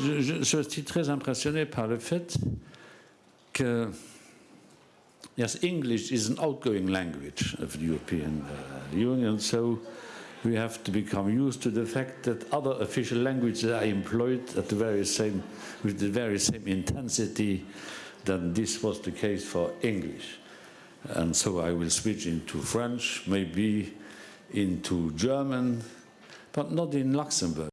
je, je, je suis très impressionné par le fait que yes, English is an outgoing language of the European uh, Union, so we have to become used to the fact that other official languages are employed at the very same, with the very same intensity than this was the case for English. And so I will switch into French, maybe into German, but not in Luxembourg.